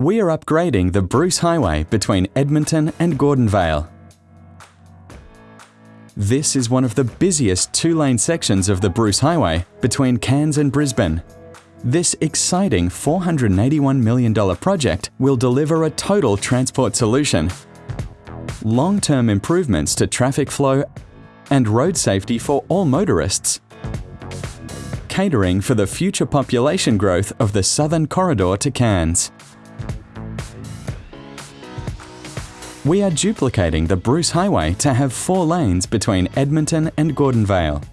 We are upgrading the Bruce Highway between Edmonton and Gordonvale. This is one of the busiest two-lane sections of the Bruce Highway between Cairns and Brisbane. This exciting $481 million project will deliver a total transport solution, long-term improvements to traffic flow and road safety for all motorists, catering for the future population growth of the southern corridor to Cairns. We are duplicating the Bruce Highway to have four lanes between Edmonton and Gordonvale.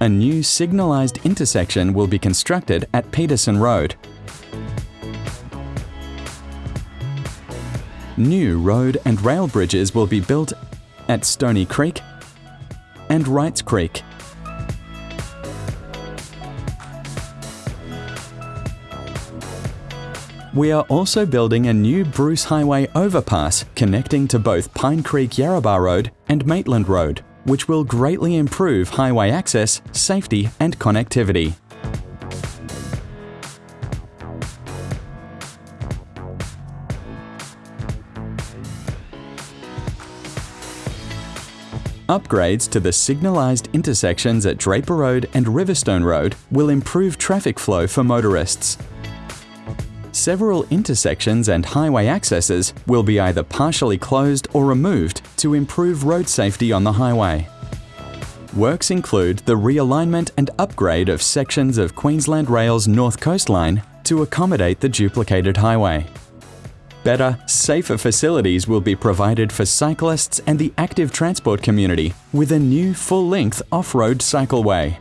A new signalised intersection will be constructed at Peterson Road. New road and rail bridges will be built at Stony Creek and Wrights Creek. We are also building a new Bruce Highway overpass connecting to both Pine Creek Yarrabah Road and Maitland Road which will greatly improve highway access, safety and connectivity. Upgrades to the signalised intersections at Draper Road and Riverstone Road will improve traffic flow for motorists. Several intersections and highway accesses will be either partially closed or removed to improve road safety on the highway. Works include the realignment and upgrade of sections of Queensland Rail's North Coast Line to accommodate the duplicated highway. Better, safer facilities will be provided for cyclists and the active transport community with a new full-length off-road cycleway.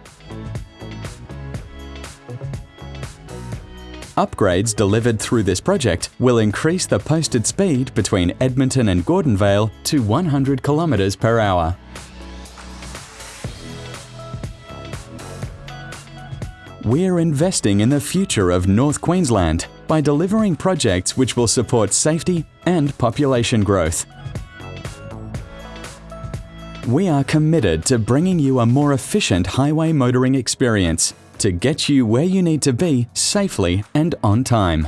Upgrades delivered through this project will increase the posted speed between Edmonton and Gordonvale to 100 km per hour. We're investing in the future of North Queensland by delivering projects which will support safety and population growth. We are committed to bringing you a more efficient highway motoring experience to get you where you need to be safely and on time.